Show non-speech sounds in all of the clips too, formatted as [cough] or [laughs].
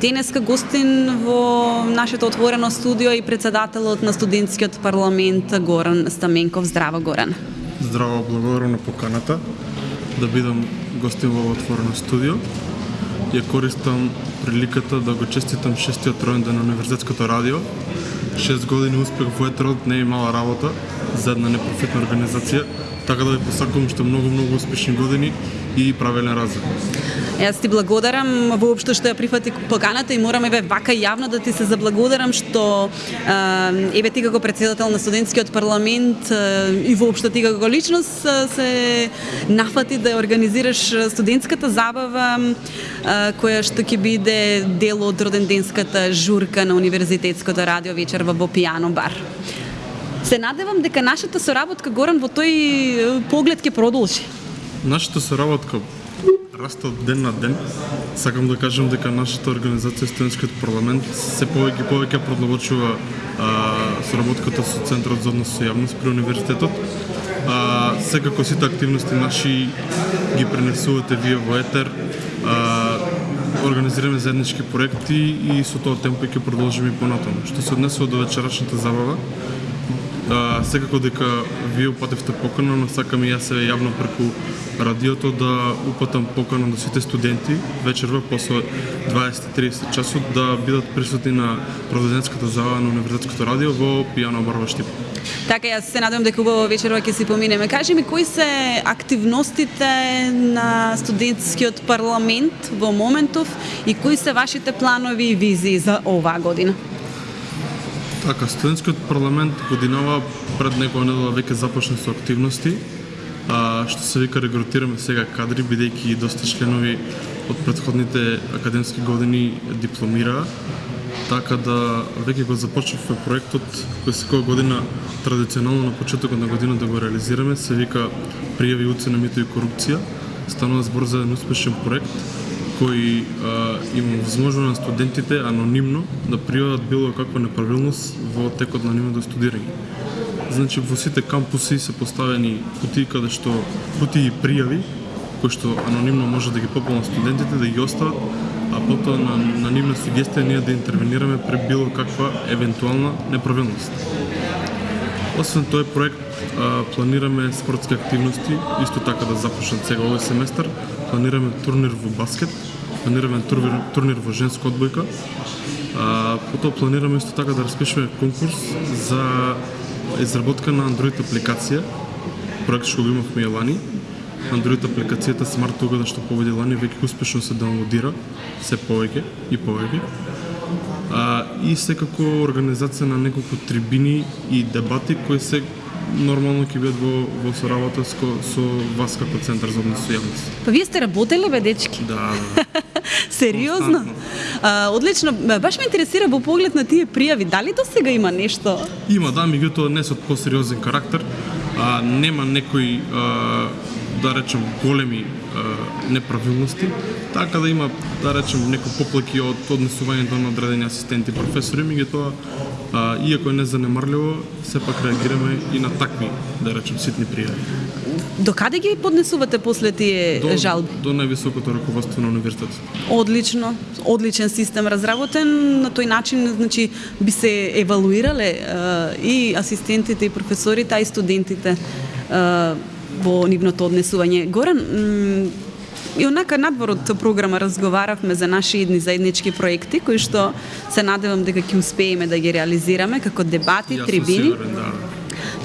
Денеска гостин во нашето отворено студио и председателот на студентскиот парламент Горан Стаменков. Здраво Горан. Здраво, благодарам на поканата да бидам гостин во отворено студио. Ја користам приликата да го честитам шестиот роен на Универзитетското радио. Шест години успех во етерот не е мала работа за една непрофитна организација, така да ви посакувам што многу многу успешни години и правилен развој. Јас ти благодарам воопшто што ја прифати поканата и морам еве вака јавно да ти се заблагодарам што еве ти како председател на студентскиот парламент и воопшто ти како личност се нафати да организираш студентската забава која што ќе биде дел од роденденската журка на Универзитетското радио вечер во Бопијано бар. Се надевам дека нашата соработка Горан во тој поглед ќе продолжи. Нашата соработка расте ден на ден. Сакам да кажам дека нашата организација Студентскиот парламент се повеќе и повеќе продолжува соработката со Центарот за однос со јавност при универзитетот. А, секако сите активности наши ги пренесувате вие во етер. А, организираме заеднички проекти и со тоа темпо ќе продолжиме и понатаму. Што се однесува до вечерашната забава, а, секако дека вие упативте покана, но сакам и јас се јавно преку радиото да упатам покана до сите студенти вечерва после 20-30 часот да бидат присутни на продаденската зала на Универзитетското радио во Пијано Барва Штип. Така, јас се надевам дека убаво вечерва ќе си поминеме. Кажи ми, кои се активностите на студентскиот парламент во моментов и кои се вашите планови и визии за оваа година? Така, студентскиот парламент годинава пред некоја недела веќе започна со активности, а, што се вика регрутираме сега кадри, бидејќи доста членови од предходните академски години дипломираа, така да веќе го започнавме проектот кој секоја година традиционално на почетокот на година да го реализираме, се вика пријави уцена мито и корупција. Станува збор за еден успешен проект кои а, им возможува на студентите анонимно да пријават било каква неправилност во текот на нивното студирање. Значи во сите кампуси се поставени кутии каде што кутии пријави кои што анонимно може да ги пополнат студентите да ги остават, а потоа на, на нивна сугестија ние да интервенираме при било каква евентуална неправилност. Освен тој проект, а, планираме спортски активности, исто така да започнат сега овој семестар. Планираме турнир во баскет, планираме турнир, турнир во женска одбојка. А, потоа планираме исто така да распишеме конкурс за изработка на Android апликација, проект што го имавме и лани. Android апликацијата Smart Тогада што победи лани веќе успешно се даунлодира, се повеќе и повеќе а, и секако организација на неколку трибини и дебати кои се нормално ќе бидат во, во соработа со, со вас како Центар за однос со јавност. Па вие сте работеле бе дечки? Да, да. [laughs] Сериозно? А, одлично. Баш ме интересира во поглед на тие пријави, дали до сега има нешто? Има, да, меѓутоа не со посериозен карактер. А, нема некои а, да речем големи а, неправилности, така да има да речем некои поплаки од однесувањето на одредени асистенти професори, меѓутоа а, иако е незанемарливо, сепак реагираме и на такви, да речем, ситни пријави. До каде ги поднесувате после тие До, жалби? до највисокото раководство на универзитетот. Одлично, одличен систем разработен, на тој начин значи би се евалуирале и асистентите и професорите, а и студентите во нивното однесување. Горан, и онака надвор од програма разговаравме за наши едни заеднички проекти кои што се надевам дека ќе успееме да ги реализираме како дебати, Јас сум трибини. сигурен, да.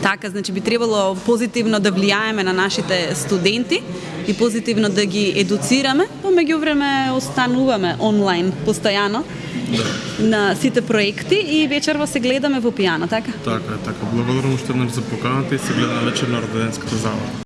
Така, значи би требало позитивно да влијаеме на нашите студенти и позитивно да ги едуцираме, помеѓу време остануваме онлайн постојано Да. на сите проекти и вечерва се гледаме во пијана, така? Така така. Благодарам уште еднаш за поканата и се гледаме вечер на роденската зала.